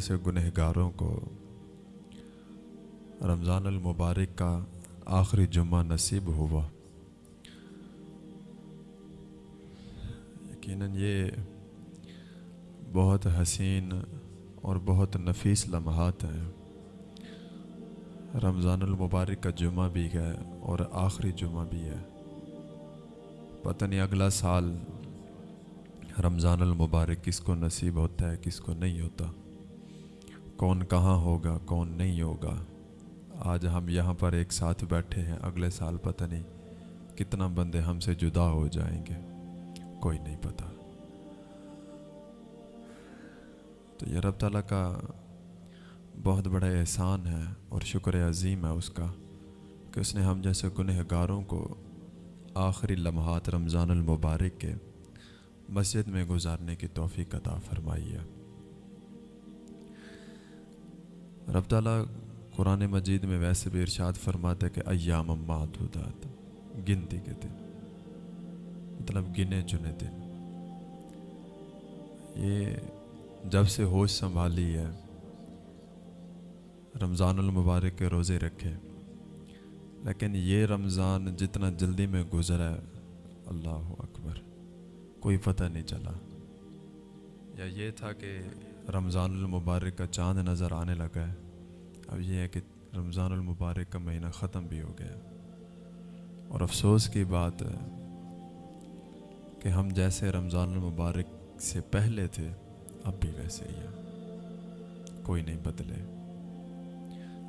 جیسے گنہگاروں کو۔ رمضان المبارک کا آخری جمعہ نصیب ہوا۔ یقیناً یہ بہت حسین اور بہت نفیس لمحات ہیں۔ رمضان المبارک کا جمعہ بھی ہے اور آخری جمعہ بھی ہے۔ پتہ نہیں اگلا سال رمضان المبارک کس کو نصیب ہوتا ہے، کس کو نہیں ہوتا۔ کون کہاں ہوگا، کون نہیں ہوگا۔ آج ہم یہاں پر ایک ساتھ بیٹھے ہیں، اگلے سال پتہ نہیں کتنا بندے ہم سے جدا ہو جائیں گے۔ کوئی نہیں پتہ۔ تو یہ رب تعالیٰ کا بہت بڑا احسان ہے اور شکر عظیم ہے اس کا کہ اس نے ہم جیسے گنہ گاروں کو آخری لمحات رمضان المبارک کے مسجد میں گزارنے کی توفیق عطا فرمائی ہے۔ رب تعالیٰ قرآن مجید میں ویسے بھی ارشاد فرماتا ہے کہ ایام معدودات، گنتی کے دن مطلب گنے چنے دن۔ یہ جب سے ہوش سنبھالی ہے، رمضان المبارک کے روزے رکھے۔ لیکن یہ رمضان جتنا جلدی میں گزرا ہے، اللہ اکبر، کوئی پتہ نہیں چلا۔ یا یہ تھا کہ رمضان المبارک کا چاند نظر آنے لگا ہے۔ اب یہ ہے کہ رمضان المبارک کا مہینہ ختم بھی ہو گیا۔ اور افسوس کی بات ہے کہ ہم جیسے رمضان المبارک سے پہلے تھے، اب بھی ویسے ہی ہیں۔ کوئی نہیں بدلے۔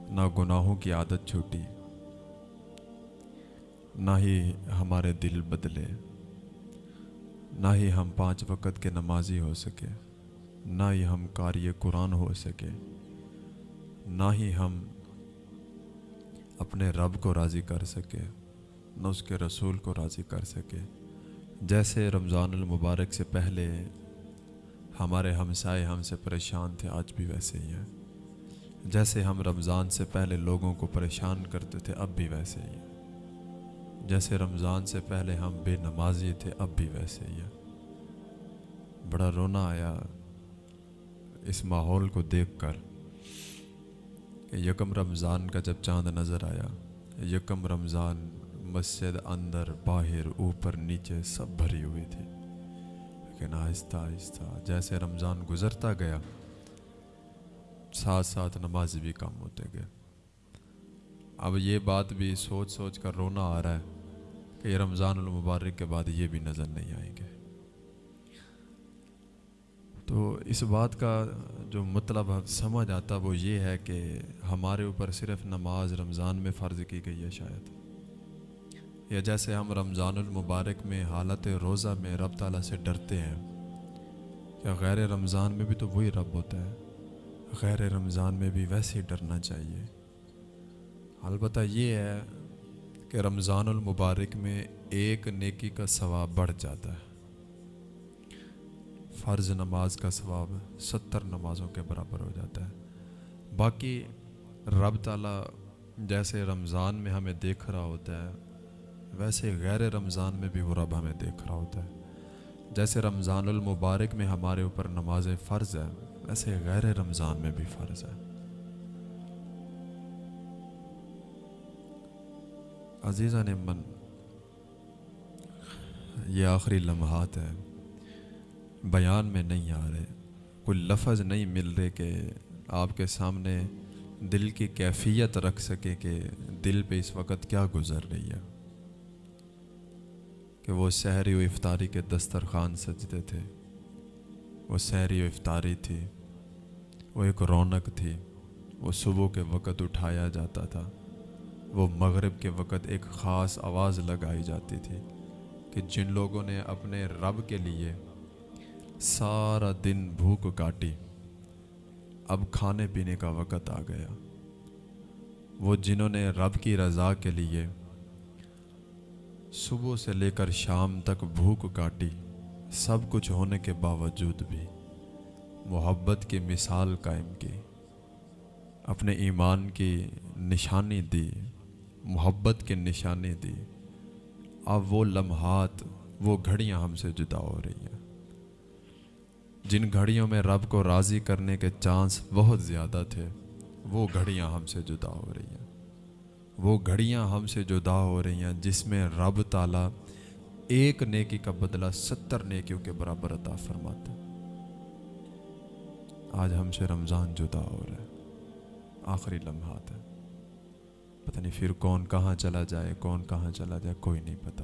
نہ گناہوں کی عادت چھوٹی، نہ ہی ہمارے دل بدلے، نہ ہی ہم پانچ وقت کے نمازی ہو سکے۔ نہ ہی ہم قاری قرآن ہو سکے، نہ ہی ہم اپنے رب کو راضی کر سکے، نہ اس کے رسول کو راضی کر سکے۔ جیسے رمضان المبارک سے پہلے ہمارے ہمسائے ہم سے پریشان تھے، آج بھی ویسے ہی ہیں۔ جیسے ہم رمضان سے پہلے لوگوں کو پریشان کرتے تھے، اب بھی ویسے ہی ہیں۔ جیسے رمضان سے پہلے ہم بے نمازی تھے، اب بھی ویسے ہی ہیں۔ بڑا رونا آیا اس ماحول کو دیکھ کر کہ یکم رمضان کا جب چاند نظر آیا، یکم رمضان مسجد اندر، باہر، اوپر، نیچے سب بھری ہوئی تھی۔ لیکن آہستہ آہستہ جیسے رمضان گزرتا گیا، ساتھ ساتھ نماز بھی کم ہوتے گئے۔ اب یہ بات بھی سوچ سوچ کر رونا آ رہا ہے کہ یہ رمضان المبارک کے بعد یہ بھی نظر نہیں آئیں گے۔ تو اس بات کا جو مطلب سمجھ آتا وہ یہ ہے کہ ہمارے اوپر صرف نماز رمضان میں فرض کی گئی ہے شاید۔ یا جیسے ہم رمضان المبارک میں حالت روزہ میں رب تعالیٰ سے ڈرتے ہیں یا غیر رمضان میں بھی تو وہی رب ہوتا ہے؟ غیر رمضان میں بھی ویسے ہی ڈرنا چاہیے۔ البتہ یہ ہے کہ رمضان المبارک میں ایک نیکی کا ثواب بڑھ جاتا ہے۔ فرض نماز کا ثواب ستر نمازوں کے برابر ہو جاتا ہے۔ باقی رب تعالیٰ جیسے رمضان میں ہمیں دیکھ رہا ہوتا ہے، ویسے غیر رمضان میں بھی وہ رب ہمیں دیکھ رہا ہوتا ہے۔ جیسے رمضان المبارک میں ہمارے اوپر نماز فرض ہے، ویسے غیر رمضان میں بھی فرض ہے۔ عزیزہ نے من یہ آخری لمحات ہیں۔ بیان میں نہیں آ رہے، کوئی لفظ نہیں مل رہے کہ آپ کے سامنے دل کی کیفیت رکھ سکے کہ دل پہ اس وقت کیا گزر رہی ہے۔ کہ وہ سحری و افطاری کے دسترخوان سجتے تھے، وہ سحری و افطاری تھی، وہ ایک رونق تھی، وہ صبح کے وقت اٹھایا جاتا تھا، وہ مغرب کے وقت ایک خاص آواز لگائی جاتی تھی کہ جن لوگوں نے اپنے رب کے لیے سارا دن بھوک کاٹی۔ اب کھانے پینے کا وقت آ گیا۔ وہ جنہوں نے رب کی رضا کے لیے صبح سے لے کر شام تک بھوک کاٹی، سب کچھ ہونے کے باوجود بھی محبت کی مثال قائم کی، اپنے ایمان کی نشانی دی، محبت کی نشانی دی۔ اب وہ لمحات، وہ گھڑیاں ہم سے جدا ہو رہی ہیں۔ جن گھڑیوں میں رب کو راضی کرنے کے چانس بہت زیادہ تھے، وہ گھڑیاں ہم سے جدا ہو رہی ہیں۔ وہ گھڑیاں ہم سے جدا ہو رہی ہیں جس میں رب تعالیٰ ایک نیکی کا بدلہ ستر نیکیوں کے برابر عطا فرماتا آج ہم سے رمضان جدا ہو رہا ہے، آخری لمحات ہے پتہ نہیں پھر کون کہاں چلا جائے، کون کہاں چلا جائے، کوئی نہیں پتہ۔